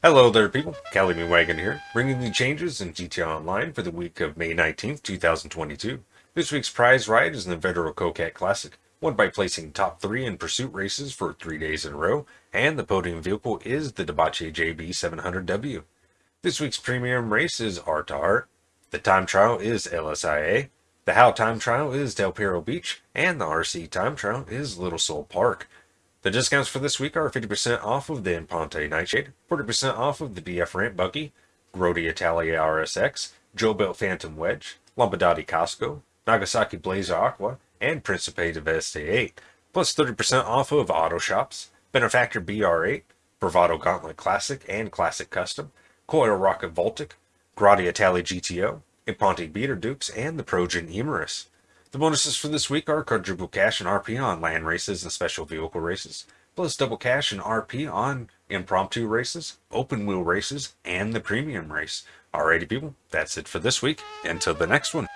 Hello there people, Calumet Wagon here, bringing you changes in GTA Online for the week of May 19th, 2022. This week's prize ride is in the Vetero Coquette Classic, won by placing top 3 in pursuit races for 3 days in a row, and the podium vehicle is the Dewbauchee JB 700W. This week's premium race is Art to Art, the time trial is LSIA, the How time trial is Del Perro Beach, and the RC time trial is Little Seoul Park. The discounts for this week are 50% off of the Imponte Nightshade, 40% off of the BF Ramp Buggy, Grotti Italia RSX, Jobuilt Phantom Wedge, Lampadati Casco, Nagasaki Blazer Aqua, and Principe Deveste 8, plus 30% off of Auto Shops, Benefactor BR8, Bravado Gauntlet Classic and Classic Custom, Coil Rocket Voltic, Grotti Italia GTO, Imponte Beater Dukes, and the Progen Emerus. The bonuses for this week are quadruple cash and RP on land races and special vehicle races, plus double cash and RP on impromptu races, open wheel races, and the premium race. Alrighty people, that's it for this week. Until the next one.